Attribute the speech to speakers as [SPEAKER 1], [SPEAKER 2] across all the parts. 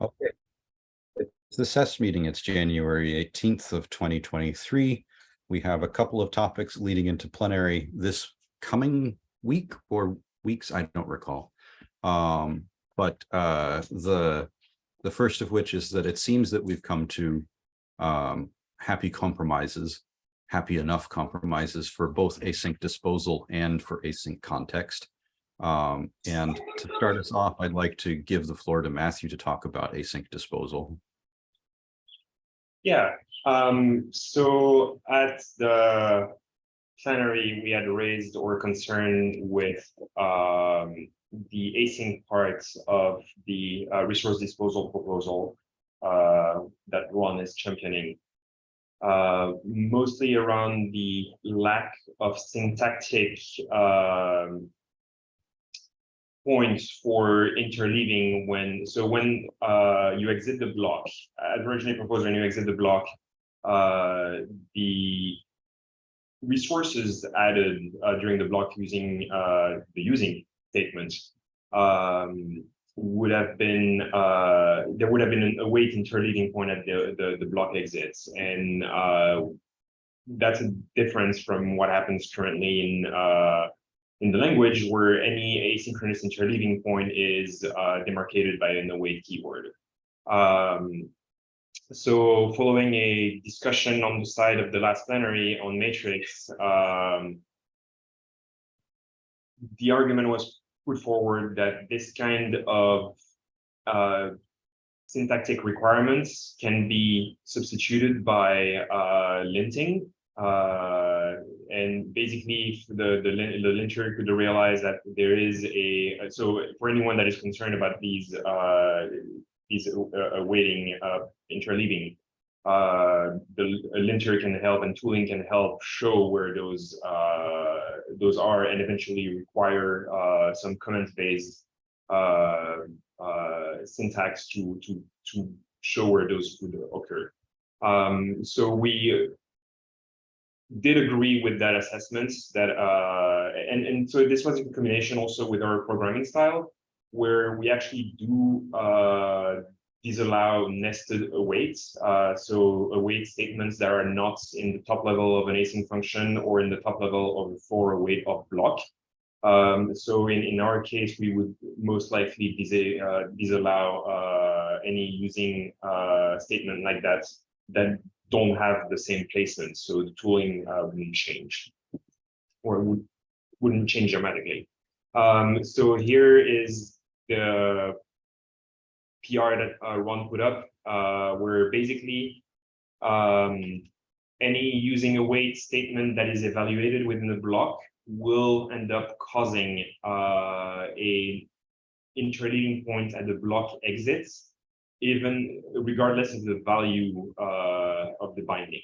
[SPEAKER 1] Okay. It's the SES meeting. It's January 18th of 2023. We have a couple of topics leading into plenary this coming week or weeks, I don't recall. Um, but uh, the the first of which is that it seems that we've come to um, happy compromises, happy enough compromises for both async disposal and for async context. Um, and to start us off, I'd like to give the floor to Matthew to talk about async disposal.
[SPEAKER 2] Yeah, um, so at the plenary, we had raised our concern with um, the async parts of the uh, resource disposal proposal uh, that Ron is championing. Uh, mostly around the lack of syntactic um, points for interleaving when so when uh, you exit the block as originally proposed when you exit the block uh, the resources added uh, during the block using uh, the using statement um, would have been uh, there would have been an await interleaving point at the, the, the block exits. And uh, that's a difference from what happens currently in in the language where any asynchronous interleaving point is uh, demarcated by an await keyword. Um, so following a discussion on the side of the last plenary on matrix, um, the argument was put forward that this kind of uh, syntactic requirements can be substituted by uh, linting uh, and basically the, the, the linter could realize that there is a, so for anyone that is concerned about these, uh, these uh, awaiting uh, interleaving, uh, the linter can help and tooling can help show where those uh, those are and eventually require uh, some comment-based uh, uh, syntax to to to show where those would occur. Um, so we did agree with that assessment that uh, and and so this was in combination also with our programming style where we actually do uh, disallow nested awaits uh, so await statements that are not in the top level of an async function or in the top level of a for await of block. Um, so in in our case we would most likely dis uh, disallow uh, any using uh, statement like that that don't have the same placement, so the tooling uh, wouldn't change or would, wouldn't change dramatically. Um, so here is the PR that uh, Ron put up, uh, where basically um, any using await statement that is evaluated within the block will end up causing uh, a interleaving point at the block exits even regardless of the value uh, of the binding.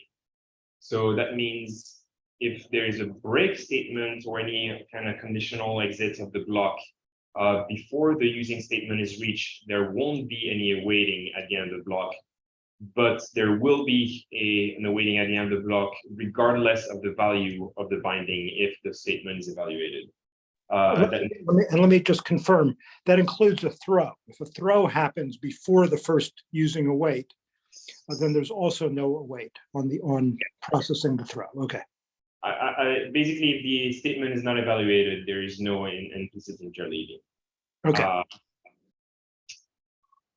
[SPEAKER 2] So that means if there is a break statement or any kind of conditional exit of the block uh, before the using statement is reached, there won't be any awaiting at the end of the block, but there will be a, an awaiting at the end of the block, regardless of the value of the binding if the statement is evaluated. Uh,
[SPEAKER 3] me, let me, and let me just confirm that includes a throw. If a throw happens before the first using await, uh, then there's also no weight on the on processing the throw. Okay.
[SPEAKER 2] I, I, basically, if the statement is not evaluated, there is no in, implicit interleaving.
[SPEAKER 3] Okay.
[SPEAKER 2] Uh,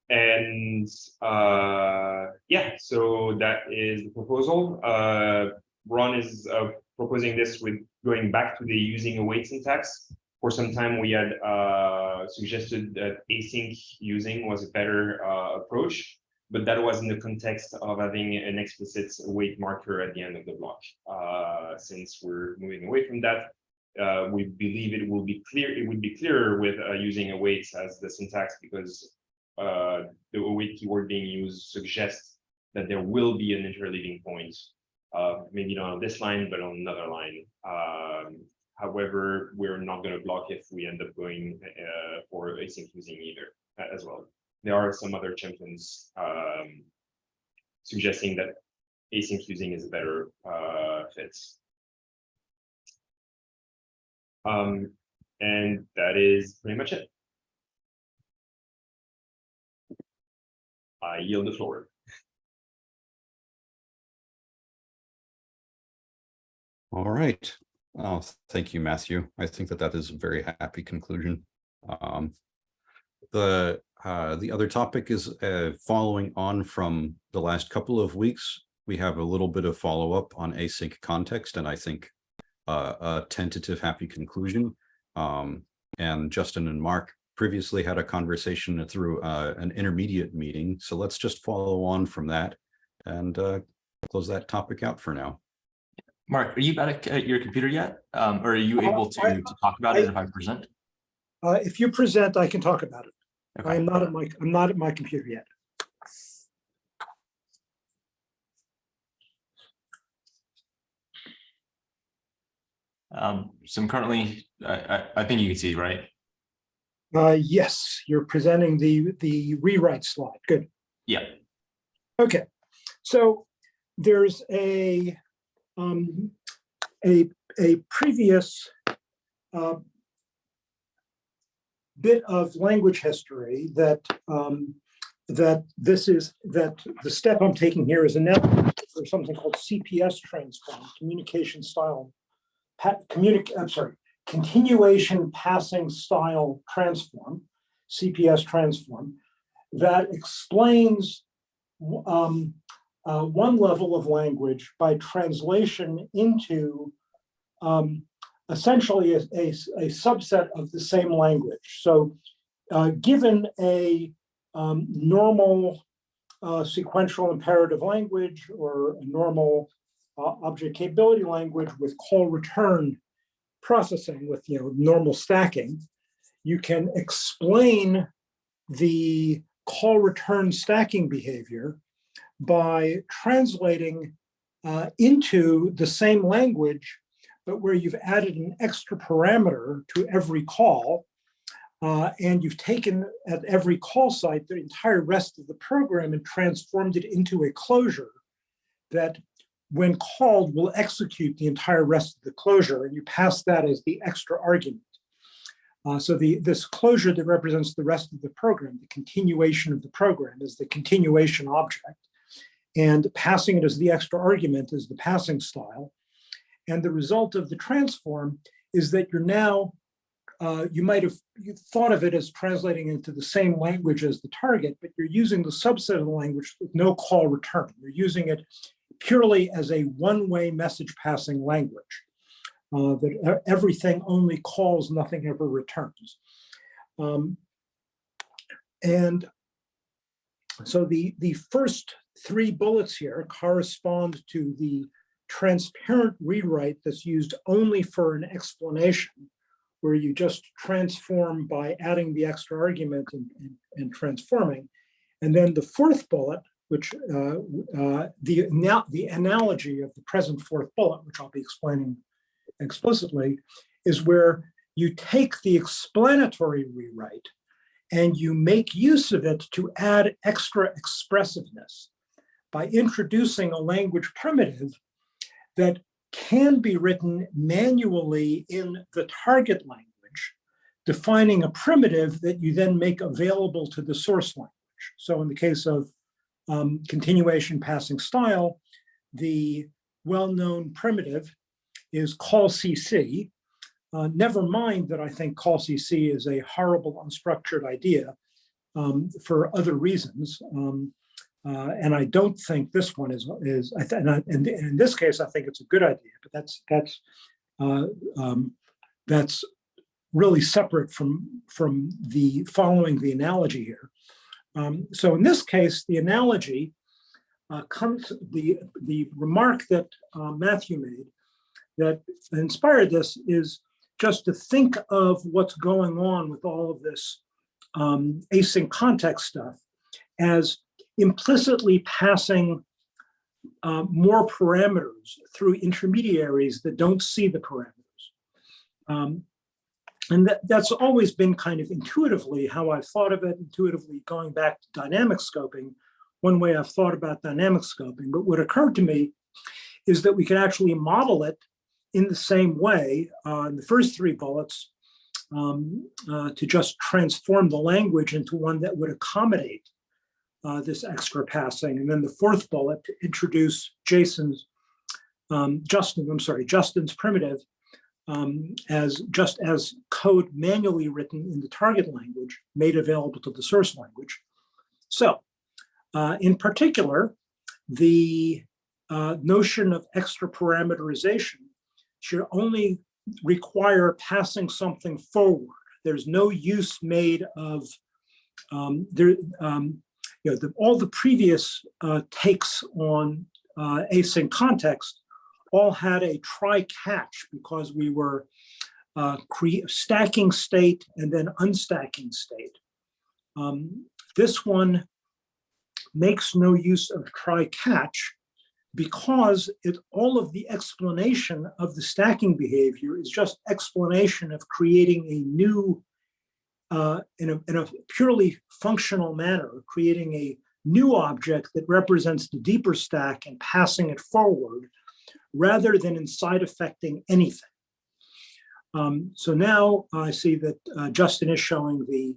[SPEAKER 2] and uh, yeah, so that is the proposal. Uh, Ron is uh, proposing this with going back to the using await syntax. For some time, we had uh, suggested that async using was a better uh, approach, but that was in the context of having an explicit await marker at the end of the block. Uh, since we're moving away from that, uh, we believe it will be clear. It would be clearer with uh, using awaits as the syntax because uh, the await keyword being used suggests that there will be an interleaving point uh, maybe not on this line, but on another line. Um, however, we're not going to block if we end up going uh, for async using either uh, as well. There are some other champions um, suggesting that async using is a better uh, fit. Um, and that is pretty much it. I yield the floor.
[SPEAKER 1] All right. Oh, thank you, Matthew. I think that that is a very happy conclusion. Um, the uh, the other topic is uh, following on from the last couple of weeks. We have a little bit of follow up on async context, and I think uh, a tentative happy conclusion. Um, and Justin and Mark previously had a conversation through uh, an intermediate meeting. So let's just follow on from that and uh, close that topic out for now.
[SPEAKER 4] Mark, are you back at your computer yet? Um, or are you
[SPEAKER 3] Uh,
[SPEAKER 4] able to,
[SPEAKER 3] I-
[SPEAKER 4] to talk about it if I present?
[SPEAKER 3] Uh, if you present, I can talk about it. I'm not at my, I'm not at my computer yet.
[SPEAKER 4] um, so I'm currently, I, I, I think you can see, right?
[SPEAKER 3] Uh, yes, you're presenting the, the rewrite slide. Good.
[SPEAKER 4] Yeah,
[SPEAKER 3] Okay, so there's a, um, a, a previous uh, bit of language history that, um, that this is, that the step I'm taking here is a net for something called CPS transform, communication style, communic, I'm sorry, continuation passing style transform, CPS transform, that explains um, uh, one level of language by translation into um, essentially a, a, a subset of the same language. So uh, given a um, normal uh, sequential imperative language or a normal uh, object capability language with call return processing with you know normal stacking, you can explain the call return stacking behavior by translating uh, into the same language, but where you've added an extra parameter to every call, uh, and you've taken at every call site the entire rest of the program and transformed it into a closure that when called will execute the entire rest of the closure, and you pass that as the extra argument. Uh, so the this closure that represents the rest of the program, the continuation of the program is the continuation object. And passing it as the extra argument is the passing style. And the result of the transform is that you're now, uh, you might have thought of it as translating into the same language as the target, but you're using the subset of the language with no call return. You're using it purely as a one-way message passing language uh, that everything only calls, nothing ever returns. Um, and so the, the first three bullets here correspond to the transparent rewrite that's used only for an explanation, where you just transform by adding the extra argument and, and, and transforming. And then the fourth bullet, which uh, uh, the, now the analogy of the present fourth bullet, which I'll be explaining explicitly, is where you take the explanatory rewrite and you make use of it to add extra expressiveness by introducing a language primitive that can be written manually in the target language, defining a primitive that you then make available to the source language. So in the case of um, continuation passing style, the well-known primitive is call CC. Uh, never mind that I think call CC is a horrible unstructured idea um, for other reasons. Um, uh, and I don't think this one is, is and, I, and in this case, I think it's a good idea, but that's, that's, uh, um, that's really separate from, from the following the analogy here. Um, so in this case, the analogy uh, comes, the, the remark that uh, Matthew made that inspired this is just to think of what's going on with all of this um, async context stuff as implicitly passing uh, more parameters through intermediaries that don't see the parameters. Um, and that, that's always been kind of intuitively how I've thought of it, intuitively going back to dynamic scoping, one way I've thought about dynamic scoping. But what occurred to me is that we can actually model it in the same way uh, in the first three bullets um, uh, to just transform the language into one that would accommodate uh, this extra passing. And then the fourth bullet to introduce Jason's, um, Justin, I'm sorry, Justin's primitive um, as just as code manually written in the target language made available to the source language. So uh, in particular, the uh, notion of extra parameterization should only require passing something forward. There's no use made of um, there. Um, you know, the, all the previous uh, takes on uh, async context all had a try catch because we were uh, stacking state and then unstacking state. Um, this one makes no use of try catch because it all of the explanation of the stacking behavior is just explanation of creating a new uh, in, a, in a purely functional manner, creating a new object that represents the deeper stack and passing it forward rather than in side affecting anything. Um, so now I see that uh, Justin is showing the,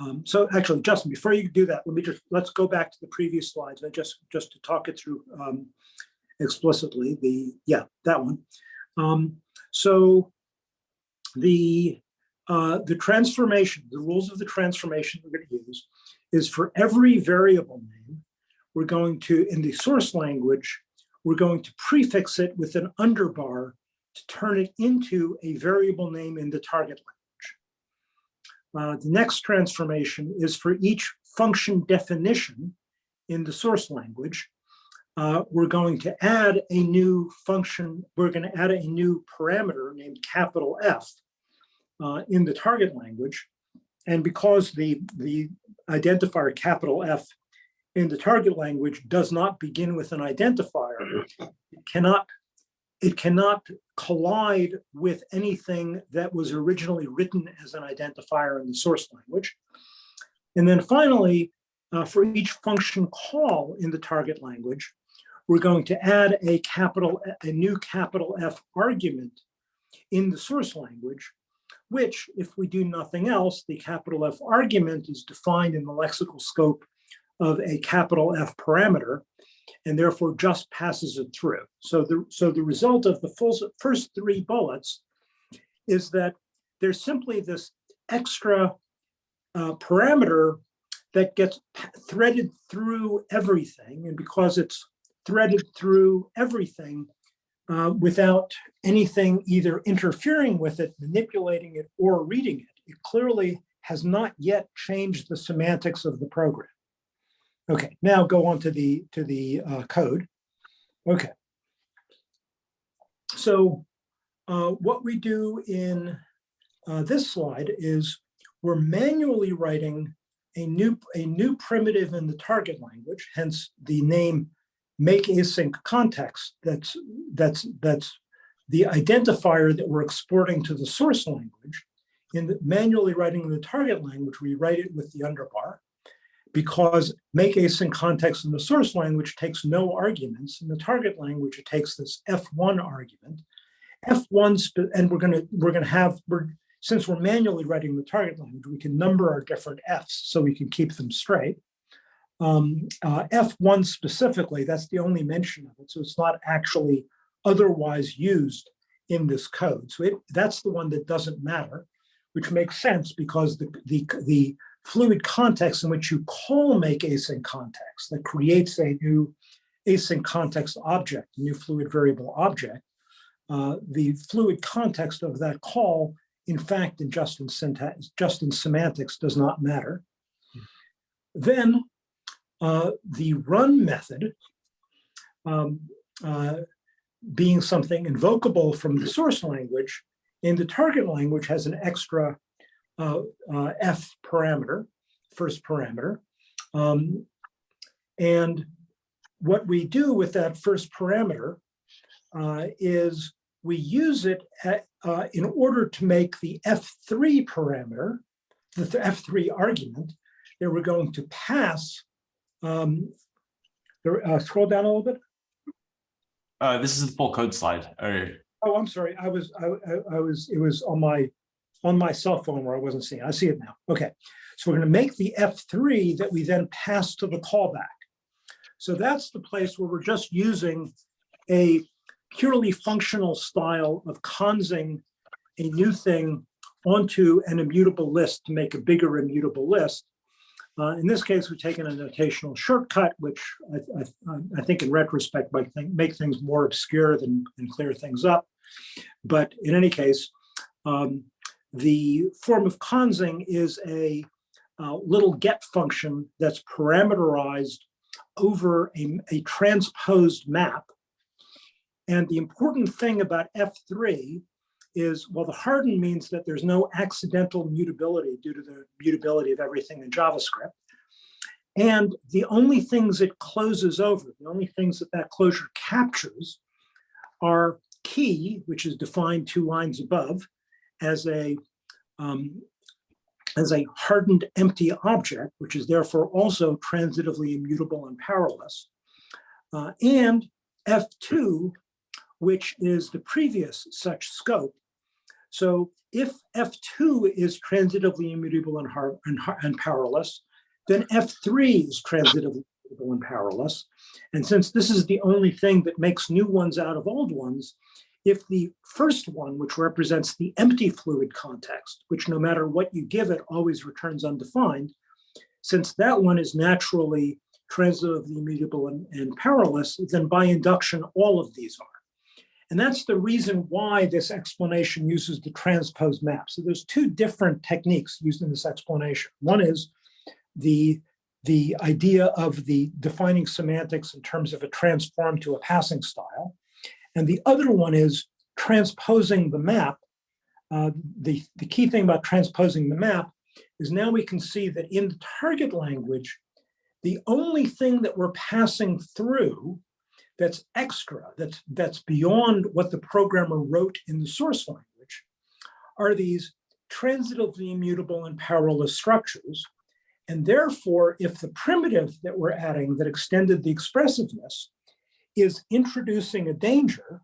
[SPEAKER 3] um, so actually, Justin, before you do that, let me just, let's go back to the previous slides. I just, just to talk it through um, explicitly, the, yeah, that one. Um, so the, uh, the transformation, the rules of the transformation we're going to use is for every variable name, we're going to, in the source language, we're going to prefix it with an underbar to turn it into a variable name in the target language. Uh, the next transformation is for each function definition in the source language. Uh, we're going to add a new function, we're going to add a new parameter named capital F uh, in the target language. And because the, the identifier capital F in the target language does not begin with an identifier, it cannot, it cannot collide with anything that was originally written as an identifier in the source language. And then finally, uh, for each function call in the target language, we're going to add a capital, a new capital F argument in the source language, which if we do nothing else, the capital F argument is defined in the lexical scope of a capital F parameter and therefore just passes it through. So the, so the result of the full, first three bullets is that there's simply this extra uh, parameter that gets threaded through everything. And because it's threaded through everything uh, without anything either interfering with it, manipulating it, or reading it, it clearly has not yet changed the semantics of the program. Okay, now go on to the to the uh, code. Okay. So uh, what we do in uh, this slide is we're manually writing a new a new primitive in the target language, hence the name make async context. That's that's that's the identifier that we're exporting to the source language. In the, manually writing the target language, we write it with the underbar because make async context in the source language takes no arguments. In the target language, it takes this F1 argument. F1, and we're gonna we're gonna have we're since we're manually writing the target language, we can number our different Fs so we can keep them straight. Um, uh, F1 specifically, that's the only mention of it, so it's not actually otherwise used in this code. So it, that's the one that doesn't matter, which makes sense because the the the fluid context in which you call make async context that creates a new async context object, a new fluid variable object. Uh, the fluid context of that call, in fact, in Justin syntax, Justin semantics does not matter. Then uh, the run method, um, uh, being something invocable from the source language, in the target language has an extra uh, uh, F parameter, first parameter. Um, and what we do with that first parameter uh, is we use it at, uh, in order to make the F3 parameter, the F3 argument, that we're going to pass. Um, uh, scroll down a little bit.
[SPEAKER 4] Uh, this is the full code slide, or
[SPEAKER 3] Oh, I'm sorry. I was, I, I, I was, it was on my, on my cell phone where I wasn't seeing. it. I see it now. Okay. So we're going to make the F3 that we then pass to the callback. So that's the place where we're just using a purely functional style of consing a new thing onto an immutable list to make a bigger immutable list. Uh, in this case, we've taken a notational shortcut, which I, I, I think in retrospect might think, make things more obscure than, than clear things up. But in any case, um, the form of consing is a uh, little get function that's parameterized over a, a transposed map. And the important thing about F3 is, well, the hardened means that there's no accidental mutability due to the mutability of everything in JavaScript. And the only things it closes over, the only things that that closure captures are key, which is defined two lines above as a um, as a hardened empty object, which is therefore also transitively immutable and powerless, uh, and F2, which is the previous such scope. So if F2 is transitively immutable and, and, and powerless, then F3 is transitively immutable and powerless. And since this is the only thing that makes new ones out of old ones, if the first one, which represents the empty fluid context, which no matter what you give it always returns undefined, since that one is naturally transitively immutable and, and powerless, then by induction, all of these are. And that's the reason why this explanation uses the transposed map. So there's two different techniques used in this explanation. One is the, the idea of the defining semantics in terms of a transform to a passing style. And the other one is transposing the map. Uh, the, the key thing about transposing the map is now we can see that in the target language, the only thing that we're passing through that's extra, that's, that's beyond what the programmer wrote in the source language, are these transitively immutable and powerless structures. And therefore, if the primitive that we're adding that extended the expressiveness is introducing a danger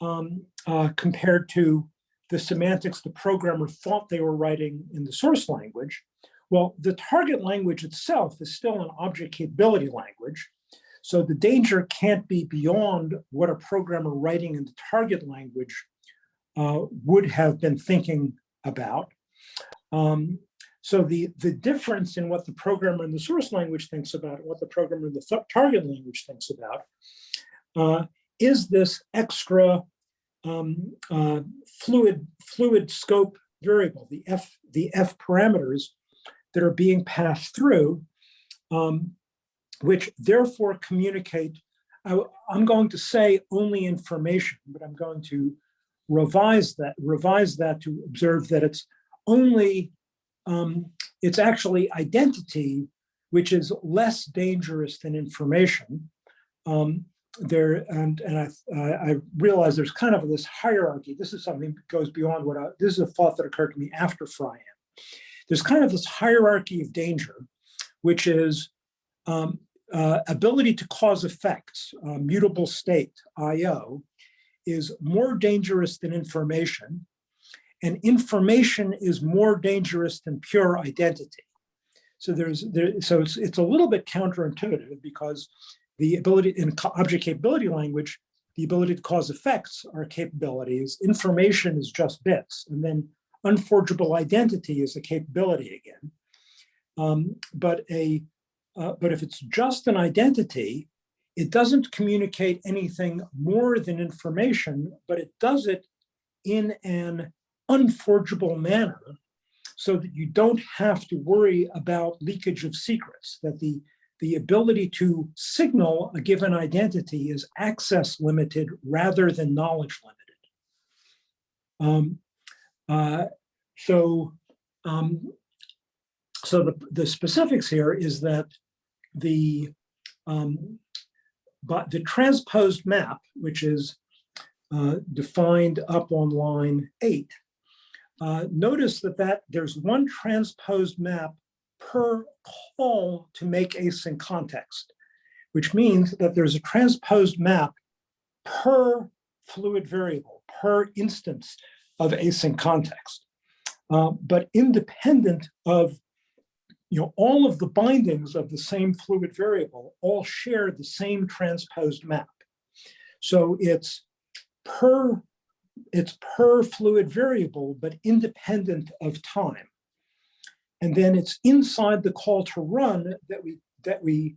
[SPEAKER 3] um, uh, compared to the semantics the programmer thought they were writing in the source language, well, the target language itself is still an object capability language. So the danger can't be beyond what a programmer writing in the target language uh, would have been thinking about. Um, so the, the difference in what the programmer in the source language thinks about and what the programmer in the target language thinks about uh, is this extra um, uh, fluid, fluid scope variable, the F, the F parameters that are being passed through, um, which therefore communicate, I, I'm going to say only information, but I'm going to revise that, revise that to observe that it's only, um, it's actually identity, which is less dangerous than information. Um, there and and I I realize there's kind of this hierarchy. This is something that goes beyond what I, this is a thought that occurred to me after Friam. There's kind of this hierarchy of danger, which is um, uh, ability to cause effects, uh, mutable state, IO, is more dangerous than information, and information is more dangerous than pure identity. So there's there, so it's it's a little bit counterintuitive because the ability in object capability language, the ability to cause effects are capabilities. Information is just bits. And then unforgeable identity is a capability again. Um, but a uh, but if it's just an identity, it doesn't communicate anything more than information, but it does it in an unforgeable manner so that you don't have to worry about leakage of secrets, that the the ability to signal a given identity is access limited rather than knowledge limited. Um, uh, so, um, so the, the specifics here is that the um, but the transposed map, which is uh, defined up on line eight, uh, notice that that there's one transposed map per call to make async context, which means that there's a transposed map per fluid variable, per instance of async context. Uh, but independent of you know, all of the bindings of the same fluid variable all share the same transposed map. So it's per, it's per fluid variable, but independent of time. And then it's inside the call to run that we, that we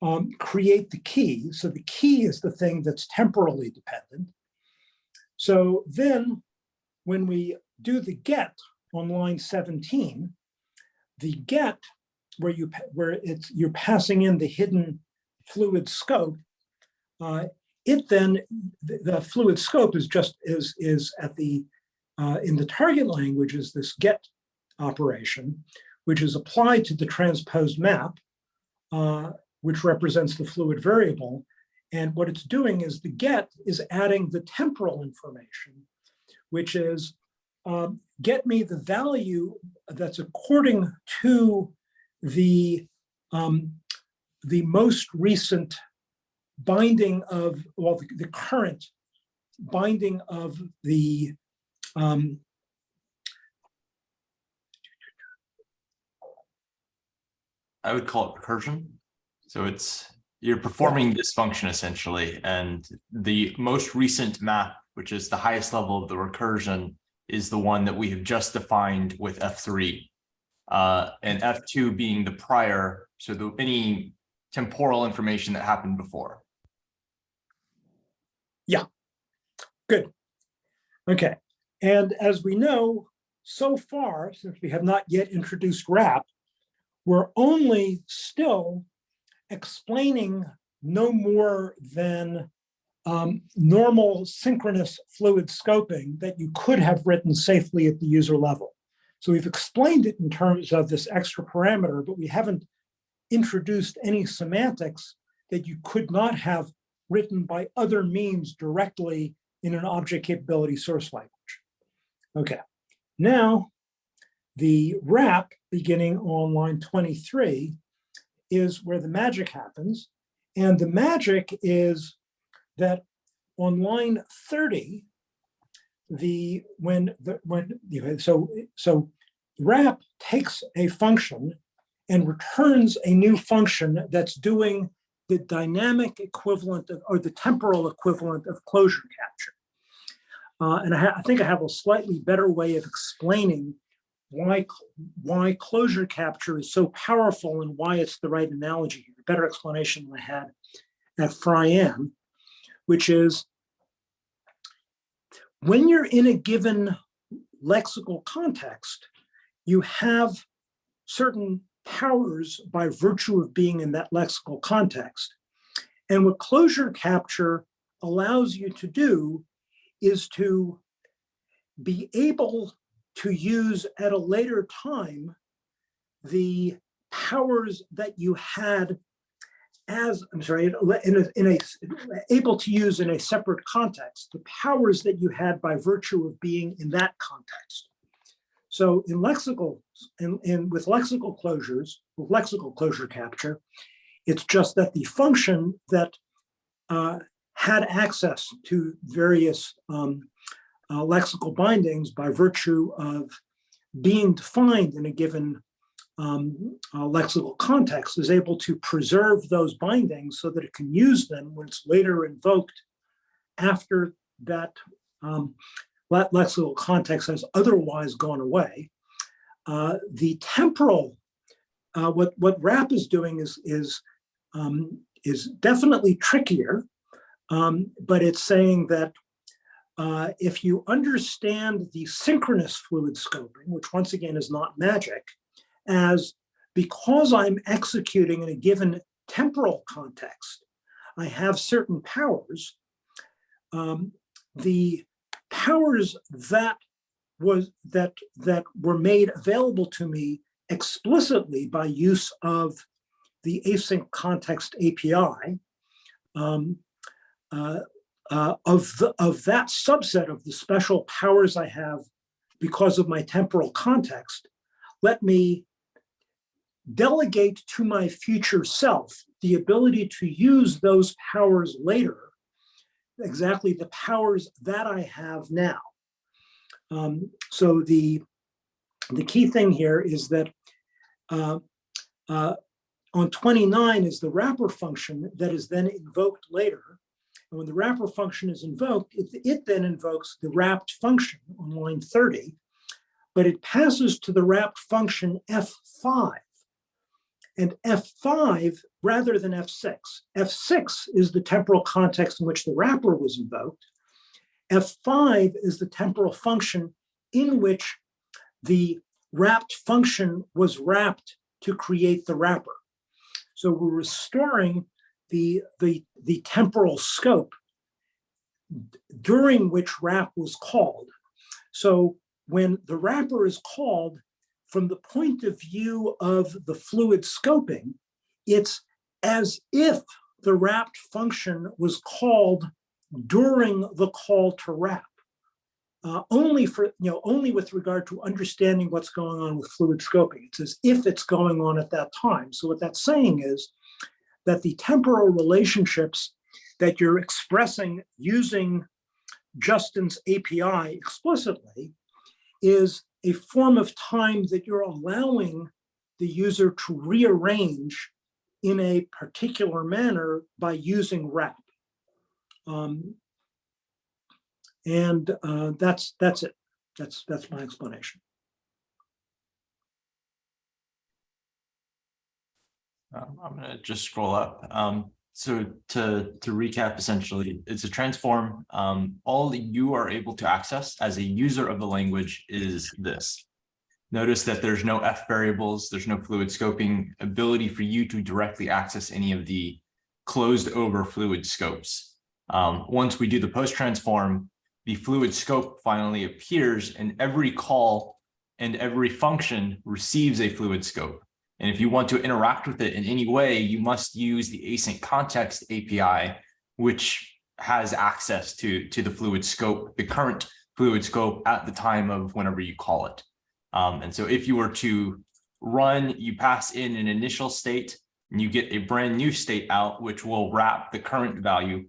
[SPEAKER 3] um, create the key. So the key is the thing that's temporally dependent. So then when we do the get on line 17, the get where you where it's you're passing in the hidden fluid scope, uh, it then the, the fluid scope is just is is at the uh, in the target language is this get operation, which is applied to the transposed map, uh, which represents the fluid variable. And what it's doing is the get is adding the temporal information, which is um, get me the value that's according to the um, the most recent binding of well the, the current binding of the um,
[SPEAKER 4] I would call it recursion. So it's, you're performing this function essentially, and the most recent map, which is the highest level of the recursion, is the one that we have just defined with F3. Uh, and F2 being the prior, so the, any temporal information that happened before.
[SPEAKER 3] Yeah, good. Okay, and as we know, so far, since we have not yet introduced wrap, we're only still explaining no more than um, normal synchronous fluid scoping that you could have written safely at the user level. So we've explained it in terms of this extra parameter, but we haven't introduced any semantics that you could not have written by other means directly in an object capability source language. Okay, now the wrap beginning on line 23 is where the magic happens. And the magic is that on line 30, the when the when you know, so so wrap takes a function and returns a new function that's doing the dynamic equivalent of, or the temporal equivalent of closure capture. Uh, and I, I think I have a slightly better way of explaining why, why closure capture is so powerful and why it's the right analogy. A better explanation than I had at Friam, which is when you're in a given lexical context, you have certain powers by virtue of being in that lexical context. And what closure capture allows you to do is to be able to use at a later time the powers that you had as, I'm sorry, in a, in a, able to use in a separate context, the powers that you had by virtue of being in that context. So in lexical, in, in with lexical closures, with lexical closure capture, it's just that the function that uh, had access to various um, uh, lexical bindings by virtue of being defined in a given um, uh, lexical context is able to preserve those bindings so that it can use them when it's later invoked after that um, le- lexical context has otherwise gone away. Uh, the temporal, uh, what what wrap is doing is is um, is definitely trickier, um, but it's saying that uh, if you understand the synchronous fluid scoping, which once again is not magic, as because I'm executing in a given temporal context, I have certain powers. Um, the powers that was that that were made available to me explicitly by use of the async context API um, uh, uh, of the, of that subset of the special powers I have because of my temporal context, let me delegate to my future self the ability to use those powers later, exactly the powers that I have now. Um, so the, the key thing here is that uh, Uh, on 29 is the wrapper function that is then invoked later. And when the wrapper function is invoked, it, it then invokes the wrapped function on line 30, but it passes to the wrapped function F5. And F5 rather than F6. F6 is the temporal context in which the wrapper was invoked. F5 is the temporal function in which the wrapped function was wrapped to create the wrapper. So we're restoring the, the, the temporal scope during which wrap was called. So when the wrapper is called, from the point of view of the fluid scoping, it's as if the wrapped function was called during the call to wrap. Uh, only for, you know, only with regard to understanding what's going on with fluid scoping. It's as if it's going on at that time. So what that's saying is that the temporal relationships that you're expressing using Justin's API explicitly is a form of time that you're allowing the user to rearrange in a particular manner by using wrap. Um, and uh, that's that's it. That's that's my explanation.
[SPEAKER 4] Um, I'm gonna just scroll up. Um, so to, to recap, essentially, it's a transform. Um, all you are able to access as a user of the language is this. Notice that there's no F variables, there's no fluid scoping ability for you to directly access any of the closed over fluid scopes. Um, once we do the post transform, the fluid scope finally appears and every call and every function receives a fluid scope. And if you want to interact with it in any way, you must use the async context API, which has access to, to the fluid scope, the current fluid scope at the time of whenever you call it. Um, and so if you were to run, you pass in an initial state and you get a brand new state out, which will wrap the current value.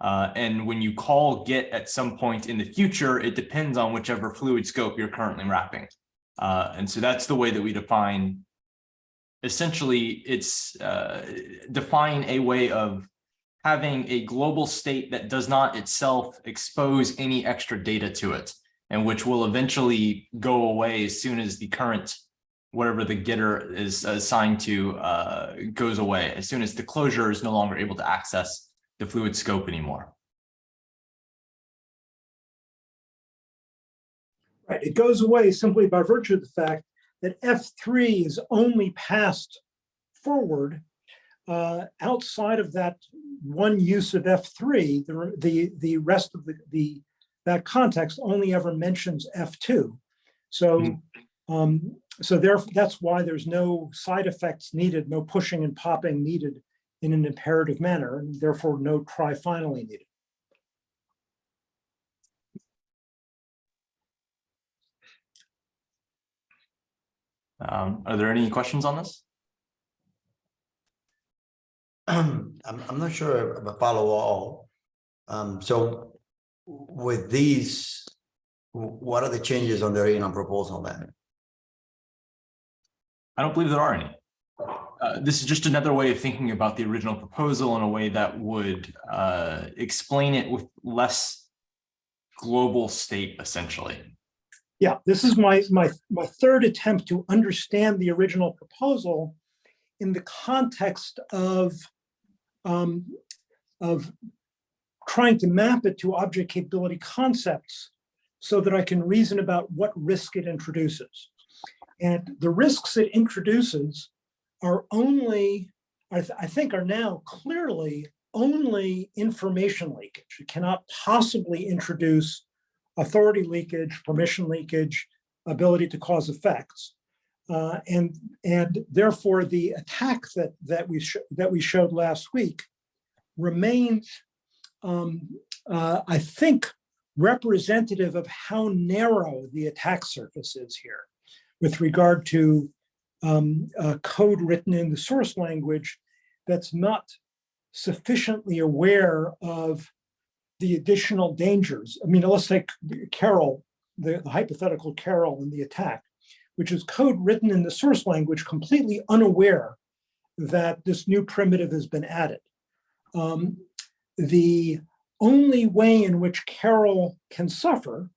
[SPEAKER 4] Uh, and when you call get at some point in the future, it depends on whichever fluid scope you're currently wrapping. Uh, and so that's the way that we define essentially it's uh, define a way of having a global state that does not itself expose any extra data to it and which will eventually go away as soon as the current whatever the getter is assigned to uh, goes away as soon as the closure is no longer able to access the fluid scope anymore.
[SPEAKER 3] Right, it goes away simply by virtue of the fact that F3 is only passed forward uh, outside of that one use of F3, the, the, the rest of the, the that context only ever mentions F2. So, um, so there, that's why there's no side effects needed, no pushing and popping needed in an imperative manner, and therefore no try finally needed.
[SPEAKER 4] Um, are there any questions on this?
[SPEAKER 5] I'm, I'm not sure if I follow all. Um, so with these, what are the changes on the original proposal then?
[SPEAKER 4] I don't believe there are any. Uh, this is just another way of thinking about the original proposal in a way that would uh, explain it with less global state, essentially.
[SPEAKER 3] Yeah, this is my, my, my third attempt to understand the original proposal in the context of, um, of trying to map it to object capability concepts so that I can reason about what risk it introduces. And the risks it introduces are only, I, th I think are now clearly only information leakage. It cannot possibly introduce authority leakage, permission leakage, ability to cause effects. Uh, and, and therefore the attack that, that, we that we showed last week remains, um, uh, I think, representative of how narrow the attack surface is here with regard to um, uh, code written in the source language that's not sufficiently aware of the additional dangers. I mean, let's take Carol, the, the hypothetical Carol in the attack. which is code written in the source language, completely unaware that this new primitive has been added. Um, the only way in which Carol can suffer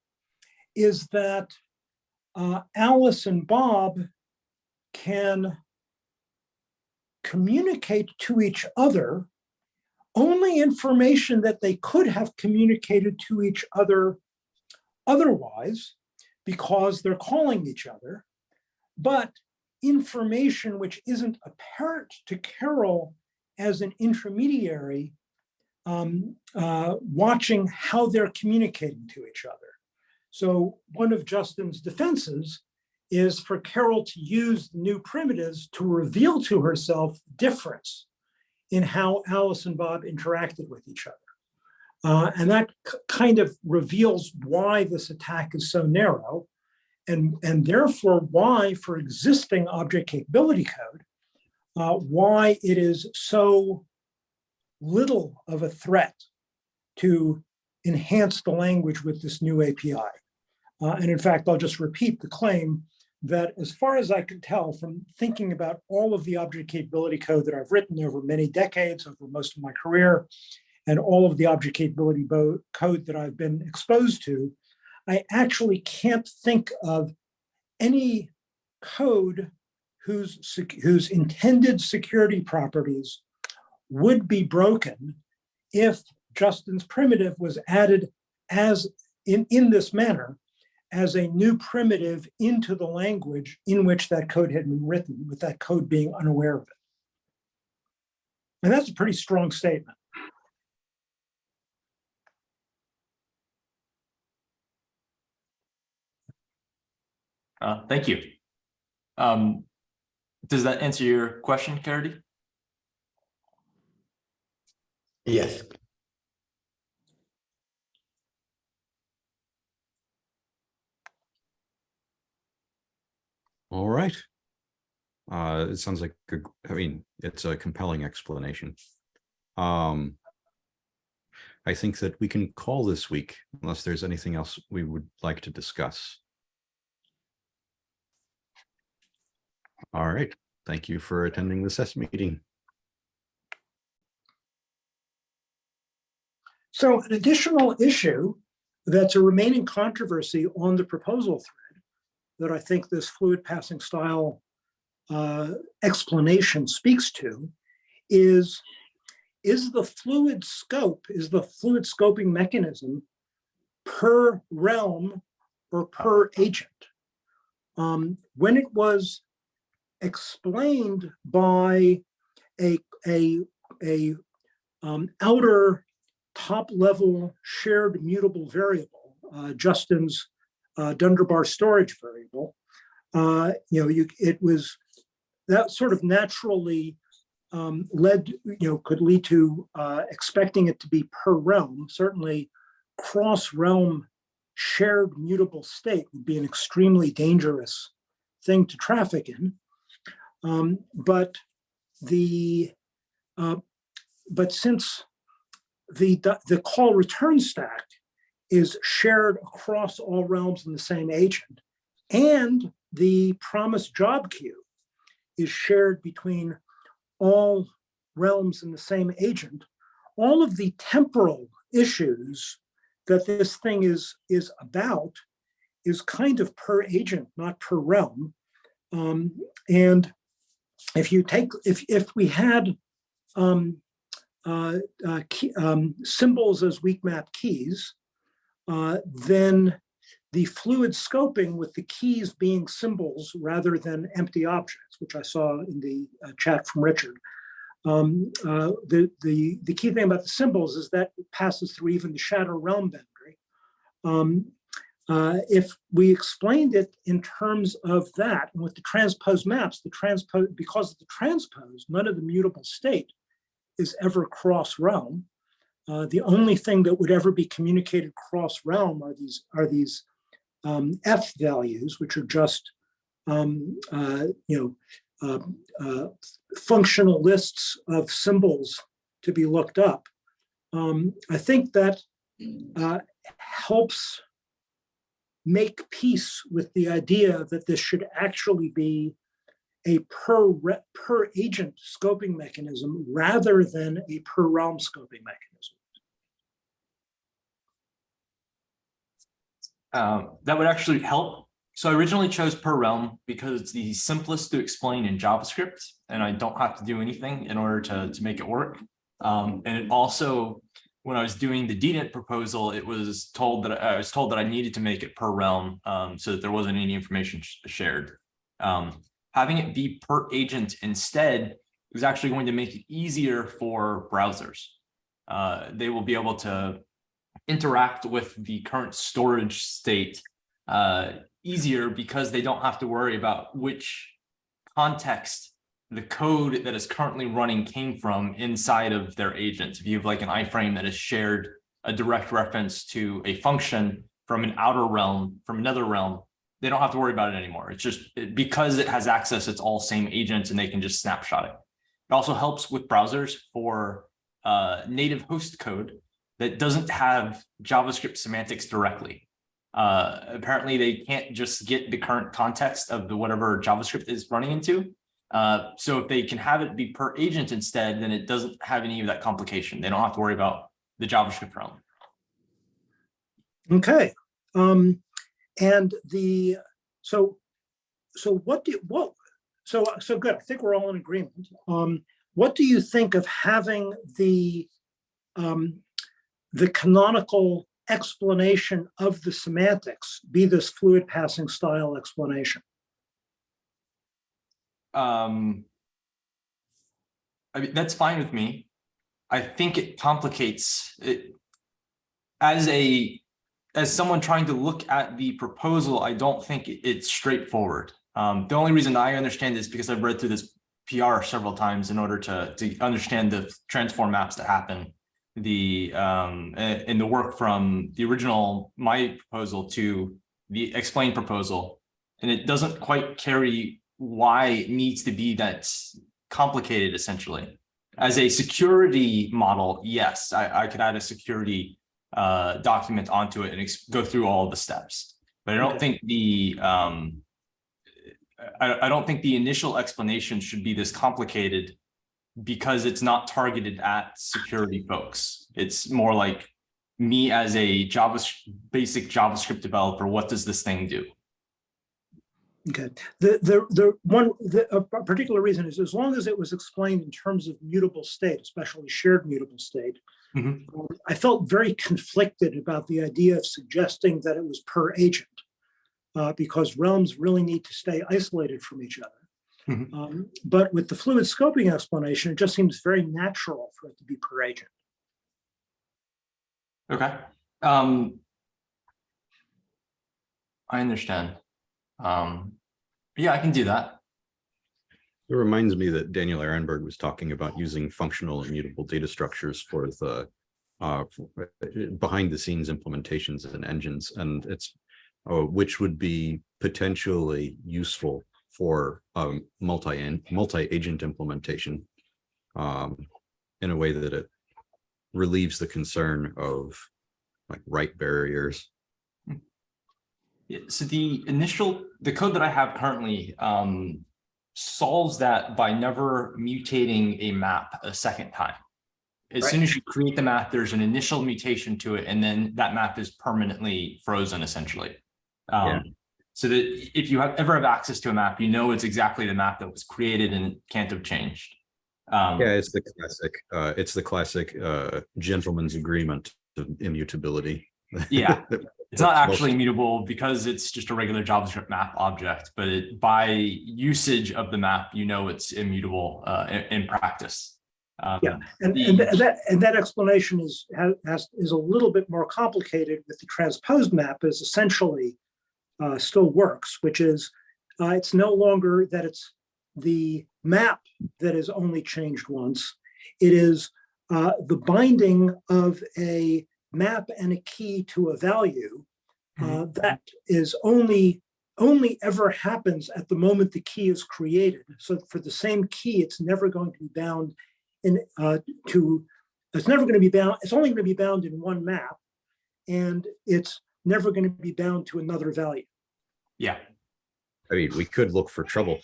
[SPEAKER 3] is that uh, Alice and Bob can communicate to each other only information that they could have communicated to each other otherwise because they're calling each other, but information which isn't apparent to Carol as an intermediary um, uh, watching how they're communicating to each other. So one of Justin's defenses is for Carol to use new primitives to reveal to herself difference in how Alice and Bob interacted with each other. Uh, and that kind of reveals why this attack is so narrow and, and therefore why for existing object capability code, uh, why it is so little of a threat to enhance the language with this new API. Uh, and in fact, I'll just repeat the claim that as far as I can tell from thinking about all of the object capability code that I've written over many decades, over most of my career, and all of the object capability code that I've been exposed to, I actually can't think of any code whose, whose intended security properties would be broken if Justin's primitive was added as in, in this manner as a new primitive into the language in which that code had been written, with that code being unaware of it. And that's a pretty strong statement.
[SPEAKER 4] Uh, thank you. Um, does that answer your question, Carity?
[SPEAKER 5] Yes.
[SPEAKER 1] All right. Uh, it sounds like, a- I mean, it's a compelling explanation. Um, I think that we can call this week unless there's anything else we would like to discuss. All right. Thank you for attending the SES meeting.
[SPEAKER 3] So an additional issue that's a remaining controversy on the proposal thread that I think this fluid passing style uh, explanation speaks to is, is the fluid scope, is the fluid scoping mechanism per realm or per agent? Um, when it was explained by a, a, a um, outer top level shared mutable variable, uh, Justin's uh, Dunderbar storage variable, uh, you know, you, it was that sort of naturally um, led, you know, could lead to uh, expecting it to be per realm. Certainly, cross realm shared mutable state would be an extremely dangerous thing to traffic in. Um, but the uh, but since the the call return stack is shared across all realms in the same agent, and the promise job queue is shared between all realms in the same agent, all of the temporal issues that this thing is, is about is kind of per agent, not per realm. Um, and if you take, if, if we had um, uh, uh, key, um, symbols as weak map keys, uh, then the fluid scoping with the keys being symbols rather than empty objects, which I saw in the uh, chat from Richard. Um, uh, the, the, the key thing about the symbols is that it passes through even the shadow realm boundary. Um, uh, if we explained it in terms of that, and with the transpose maps, the transpose, because of the transpose, none of the mutable state is ever cross realm. Uh, the only thing that would ever be communicated cross realm are these are these um, F values, which are just um, uh, you know uh, uh, functional lists of symbols to be looked up. Um, I think that uh, helps make peace with the idea that this should actually be a per per agent scoping mechanism rather than a per realm scoping mechanism.
[SPEAKER 4] Um, that would actually help. So I originally chose per realm because it's the simplest to explain in JavaScript and I don't have to do anything in order to, to make it work. Um, and it also, when I was doing the DNet proposal, it was told that I was told that I needed to make it per realm um, so that there wasn't any information sh- shared. Um, having it be per agent instead is actually going to make it easier for browsers. Uh, they will be able to interact with the current storage state uh, easier because they don't have to worry about which context the code that is currently running came from inside of their agent. If you have like an iframe that is shared a direct reference to a function from an outer realm, from another realm, they don't have to worry about it anymore. It's just it- because it has access, it's all same agents and they can just snapshot it. It also helps with browsers for uh, native host code that doesn't have JavaScript semantics directly. Uh, apparently, they can't just get the current context of the whatever JavaScript is running into. Uh, so if they can have it be per agent instead, then it doesn't have any of that complication. They don't have to worry about the JavaScript realm.
[SPEAKER 3] Okay, um, and the, so, so what do, what, so, so good, I think we're all in agreement. Um, what do you think of having the, um, the canonical explanation of the semantics be this fluid passing style explanation?
[SPEAKER 4] Um, I mean, that's fine with me. I think it complicates it. As a, as someone trying to look at the proposal, I don't think it's straightforward. Um, the only reason I understand is because I've read through this PR several times in order to, to understand the transform maps that happen. The, um, and the work from the original, my proposal to the explain proposal. And it doesn't quite carry why it needs to be that complicated essentially. As a security model, yes, I, I could add a security uh, document onto it and go through all the steps. But I don't think the, um, I, I don't think the initial explanation should be this complicated because it's not targeted at security folks. It's more like me as a Java, basic JavaScript developer, what does this thing do?
[SPEAKER 3] Okay, the, the, the one, the, a particular reason is as long as it was explained in terms of mutable state, especially shared mutable state,
[SPEAKER 4] Mhm.
[SPEAKER 3] um, I felt very conflicted about the idea of suggesting that it was per agent. uh, because realms really need to stay isolated from each other.
[SPEAKER 4] Mhm.
[SPEAKER 3] Um, But with the fluid scoping explanation, it just seems very natural for it to be per agent.
[SPEAKER 4] Okay, um. I understand. Um, yeah, I can do that.
[SPEAKER 1] It reminds me that Daniel Ehrenberg was talking about using functional immutable data structures for the uh, for- behind the scenes implementations and engines, and it's uh, which would be potentially useful for um, multi multi agent implementation um, in a way that it relieves the concern of like write barriers.
[SPEAKER 4] Yeah, so the initial, the code that I have currently um solves that by never mutating a map a second time. As soon as you create the map, there's an initial mutation to it, and then that map is permanently frozen essentially.
[SPEAKER 1] Yeah.
[SPEAKER 4] Um, so that if you have ever have access to a map, you know it's exactly the map that was created and can't have changed. Um,
[SPEAKER 1] Yeah, it's the classic, uh, it's the classic uh, gentleman's agreement of immutability.
[SPEAKER 4] Yeah. It's not
[SPEAKER 1] That's most-
[SPEAKER 4] actually immutable because it's just a regular JavaScript map object, but it, by usage of the map, you know it's immutable uh, in, in practice. Um,
[SPEAKER 3] Yeah. And,
[SPEAKER 4] The-
[SPEAKER 3] and that, and that explanation is, has- has, is a little bit more complicated with the transposed map is essentially uh, still works, which is, uh, it's no longer that it's the map that is only changed once. It is uh, the binding of a map and a key to a value uh, that is only, only ever happens at the moment the key is created. So for the same key, it's never going to be bound in, uh, to, it's never going to be bound, it's only going to be bound in one map. And it's never going to be bound to another value.
[SPEAKER 4] Yeah,
[SPEAKER 1] I mean, we could look for trouble.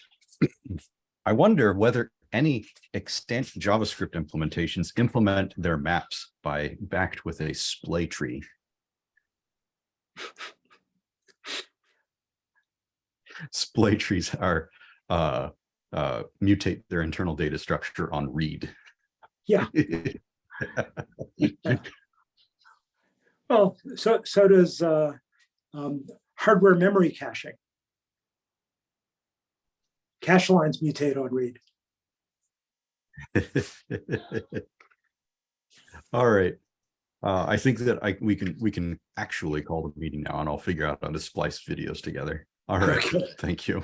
[SPEAKER 1] I wonder whether any extent JavaScript implementations implement their maps by backed with a splay tree. Splay trees are uh uh mutate their internal data structure on read.
[SPEAKER 3] Yeah. Well, so, so does uh, um, hardware memory caching. Cache lines mutate on read.
[SPEAKER 1] All right. Uh, I think that I, we can, we can actually call the meeting now and I'll figure out how to splice videos together. All right,
[SPEAKER 3] Okay.
[SPEAKER 1] thank you.